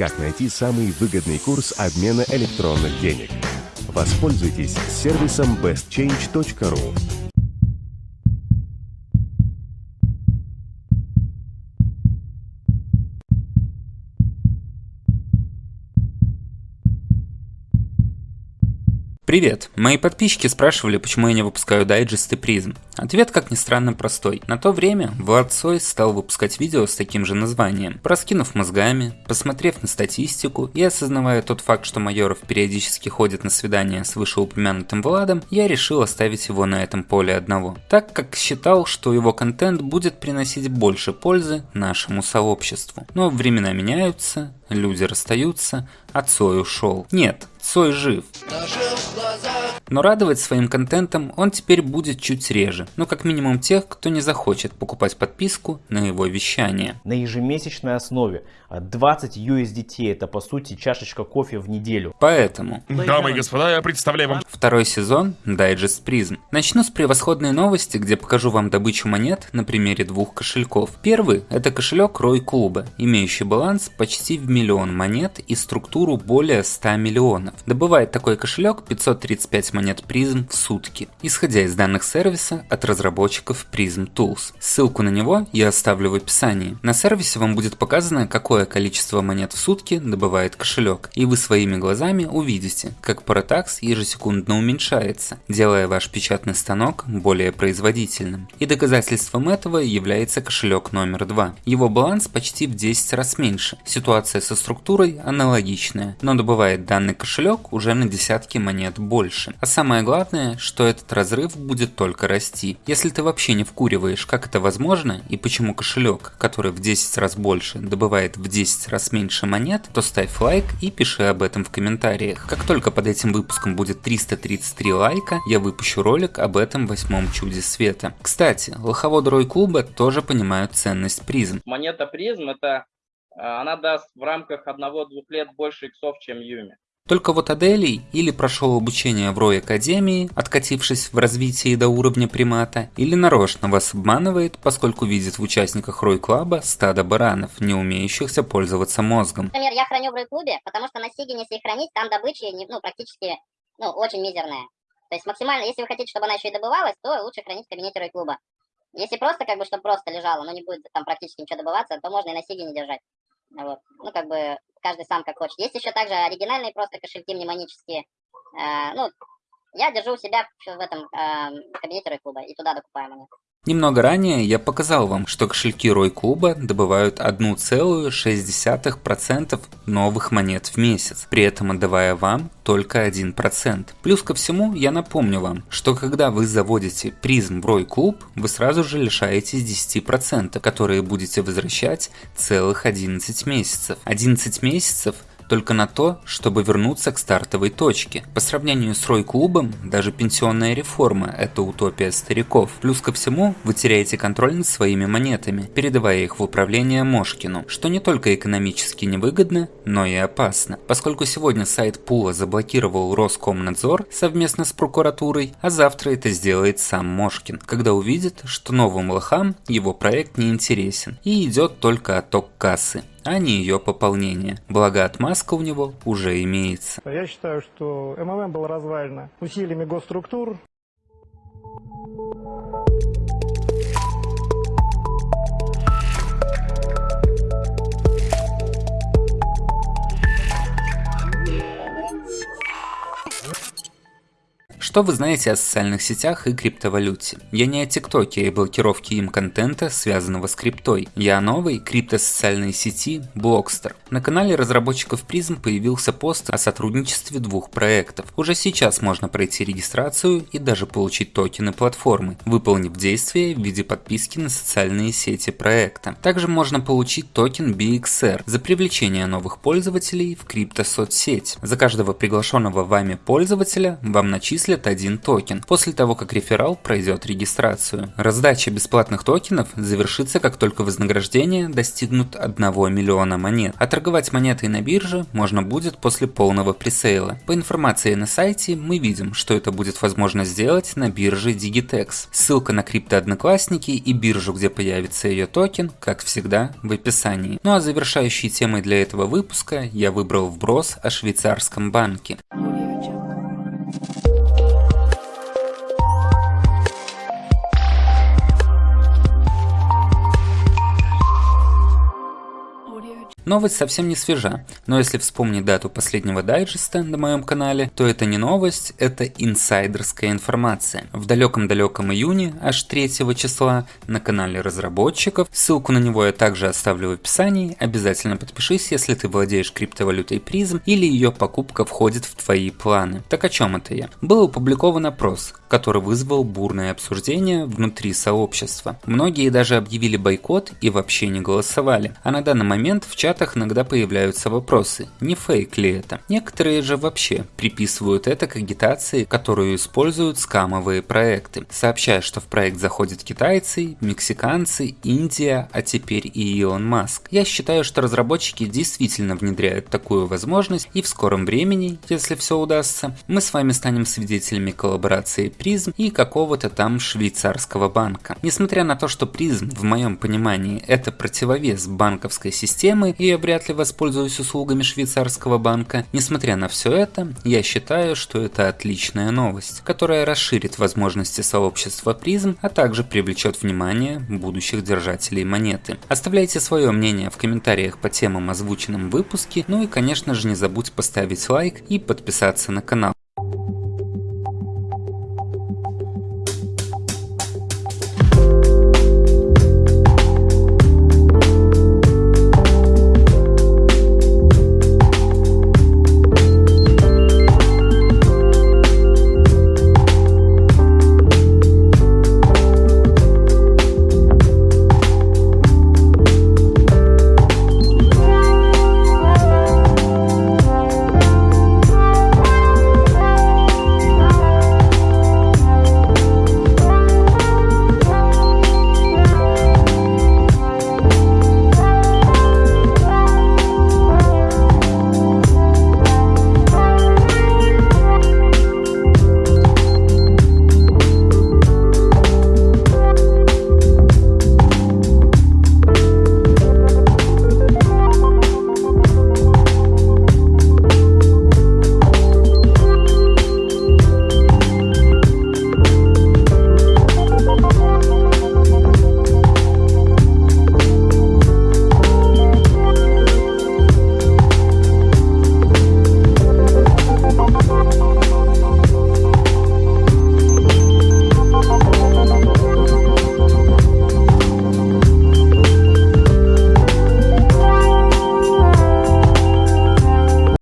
как найти самый выгодный курс обмена электронных денег. Воспользуйтесь сервисом bestchange.ru. Привет! Мои подписчики спрашивали, почему я не выпускаю дайджесты призм. Ответ, как ни странно, простой. На то время Влад Сой стал выпускать видео с таким же названием. Проскинув мозгами, посмотрев на статистику и осознавая тот факт, что Майоров периодически ходит на свидания с вышеупомянутым Владом, я решил оставить его на этом поле одного. Так как считал, что его контент будет приносить больше пользы нашему сообществу. Но времена меняются, люди расстаются, а Цой ушел. Нет, Цой жив. Но радовать своим контентом он теперь будет чуть реже, ну как минимум тех, кто не захочет покупать подписку на его вещание. На ежемесячной основе 20 USDT это по сути чашечка кофе в неделю. Поэтому... Дамы и господа, я представляю вам... Второй сезон Digest Prism. Начну с превосходной новости, где покажу вам добычу монет на примере двух кошельков. Первый это кошелек Рой Клуба, имеющий баланс почти в миллион монет и структуру более 100 миллионов. Добывает такой кошелек 535 монет призм в сутки, исходя из данных сервиса от разработчиков Prism Tools. Ссылку на него я оставлю в описании. На сервисе вам будет показано, какое количество монет в сутки добывает кошелек, и вы своими глазами увидите, как Paratax ежесекундно уменьшается, делая ваш печатный станок более производительным. И доказательством этого является кошелек номер 2. Его баланс почти в 10 раз меньше. Ситуация со структурой аналогичная, но добывает данный кошелек уже на десятки монет больше. А самое главное, что этот разрыв будет только расти. Если ты вообще не вкуриваешь, как это возможно и почему кошелек, который в 10 раз больше, добывает в 10 раз меньше монет, то ставь лайк и пиши об этом в комментариях. Как только под этим выпуском будет 333 лайка, я выпущу ролик об этом восьмом чуде света. Кстати, лоховоды Рой Клуба тоже понимают ценность призм. Монета призм это э, она даст в рамках одного-двух лет больше иксов, чем Юми. Только вот Аделий или прошел обучение в Рой Академии, откатившись в развитии до уровня примата, или нарочно вас обманывает, поскольку видит в участниках Рой Клаба стадо баранов, не умеющихся пользоваться мозгом. Например, я храню в Рой Клубе, потому что на Сигине, если хранить, там добыча ну, практически ну, очень мизерная. То есть максимально, если вы хотите, чтобы она еще и добывалась, то лучше хранить в кабинете Рой Клуба. Если просто, как бы, чтобы просто лежало, но не будет там практически ничего добываться, то можно и на Сигине держать. Вот. Ну, как бы, каждый сам как хочет. Есть еще также оригинальные просто кошельки мнемонические. Э, ну, я держу у себя в этом э, кабинете Рой-клуба и туда докупаем они. Немного ранее я показал вам, что кошельки Рой Клуба добывают 1,6% новых монет в месяц, при этом отдавая вам только 1%. Плюс ко всему, я напомню вам, что когда вы заводите призм в Рой Клуб, вы сразу же лишаетесь 10%, которые будете возвращать целых 11 месяцев. 11 месяцев только на то, чтобы вернуться к стартовой точке. По сравнению с Рой-клубом, даже пенсионная реформа – это утопия стариков. Плюс ко всему, вы теряете контроль над своими монетами, передавая их в управление Мошкину, что не только экономически невыгодно, но и опасно. Поскольку сегодня сайт Пула заблокировал Роскомнадзор совместно с прокуратурой, а завтра это сделает сам Мошкин, когда увидит, что новым лохам его проект не интересен и идет только отток кассы а не ее пополнение. Благо отмазка у него уже имеется. Я считаю, что МММ было развалено усилиями госструктур. Что вы знаете о социальных сетях и криптовалюте? Я не о ТикТоке и блокировке им контента, связанного с криптой. Я о новой криптосоциальной сети Blockster. На канале разработчиков Prism появился пост о сотрудничестве двух проектов. Уже сейчас можно пройти регистрацию и даже получить токены платформы, выполнив действие в виде подписки на социальные сети проекта. Также можно получить токен BXR за привлечение новых пользователей в криптосоцсеть. За каждого приглашенного вами пользователя вам начислят получат один токен, после того как реферал пройдет регистрацию. Раздача бесплатных токенов завершится как только вознаграждение достигнут 1 миллиона монет, а торговать монетой на бирже можно будет после полного пресейла. По информации на сайте мы видим, что это будет возможно сделать на бирже Digitex. Ссылка на криптоодноклассники и биржу, где появится ее токен, как всегда, в описании. Ну а завершающей темой для этого выпуска я выбрал вброс о швейцарском банке. Новость совсем не свежа, но если вспомнить дату последнего дайджеста на моем канале, то это не новость, это инсайдерская информация. В далеком-далеком июне, аж 3 числа, на канале разработчиков, ссылку на него я также оставлю в описании, обязательно подпишись, если ты владеешь криптовалютой призм или ее покупка входит в твои планы. Так о чем это я? Был опубликован опрос, который вызвал бурное обсуждение внутри сообщества. Многие даже объявили бойкот и вообще не голосовали, а на данный момент в чат чатах иногда появляются вопросы, не фейк ли это. Некоторые же вообще приписывают это к агитации, которую используют скамовые проекты, сообщая, что в проект заходят китайцы, мексиканцы, Индия, а теперь и Илон Маск. Я считаю, что разработчики действительно внедряют такую возможность и в скором времени, если все удастся, мы с вами станем свидетелями коллаборации призм и какого-то там швейцарского банка. Несмотря на то, что призм в моем понимании это противовес банковской системы и я вряд ли воспользуюсь услугами швейцарского банка. Несмотря на все это, я считаю, что это отличная новость, которая расширит возможности сообщества призм, а также привлечет внимание будущих держателей монеты. Оставляйте свое мнение в комментариях по темам озвученным в выпуске, ну и конечно же не забудь поставить лайк и подписаться на канал.